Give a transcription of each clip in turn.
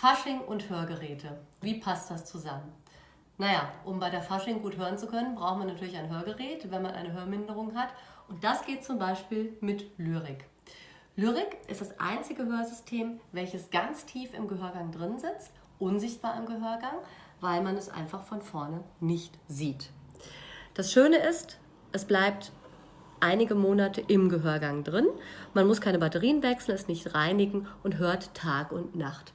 Fasching und Hörgeräte. Wie passt das zusammen? Naja, um bei der Fasching gut hören zu können, braucht man natürlich ein Hörgerät, wenn man eine Hörminderung hat. Und das geht zum Beispiel mit Lyrik. Lyrik ist das einzige Hörsystem, welches ganz tief im Gehörgang drin sitzt, unsichtbar im Gehörgang, weil man es einfach von vorne nicht sieht. Das Schöne ist, es bleibt einige Monate im Gehörgang drin. Man muss keine Batterien wechseln, es nicht reinigen und hört Tag und Nacht.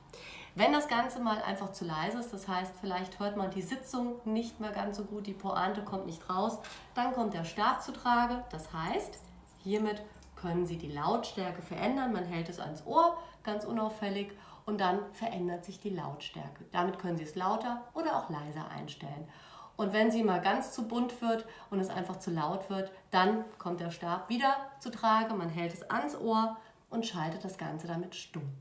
Wenn das Ganze mal einfach zu leise ist, das heißt, vielleicht hört man die Sitzung nicht mehr ganz so gut, die Pointe kommt nicht raus, dann kommt der Stab zu Trage. Das heißt, hiermit können Sie die Lautstärke verändern. Man hält es ans Ohr, ganz unauffällig, und dann verändert sich die Lautstärke. Damit können Sie es lauter oder auch leiser einstellen. Und wenn sie mal ganz zu bunt wird und es einfach zu laut wird, dann kommt der Stab wieder zu Trage. Man hält es ans Ohr und schaltet das Ganze damit stumm.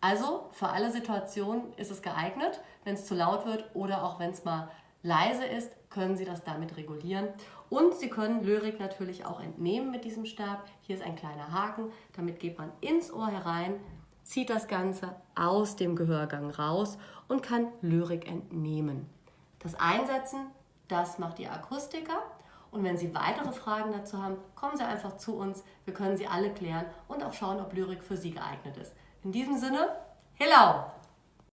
Also für alle Situationen ist es geeignet. Wenn es zu laut wird oder auch wenn es mal leise ist, können Sie das damit regulieren. Und Sie können Lyrik natürlich auch entnehmen mit diesem Stab. Hier ist ein kleiner Haken. Damit geht man ins Ohr herein, zieht das Ganze aus dem Gehörgang raus und kann Lyrik entnehmen. Das Einsetzen, das macht die Akustiker. Und wenn Sie weitere Fragen dazu haben, kommen Sie einfach zu uns. Wir können sie alle klären und auch schauen, ob Lyrik für Sie geeignet ist. In diesem Sinne, hello!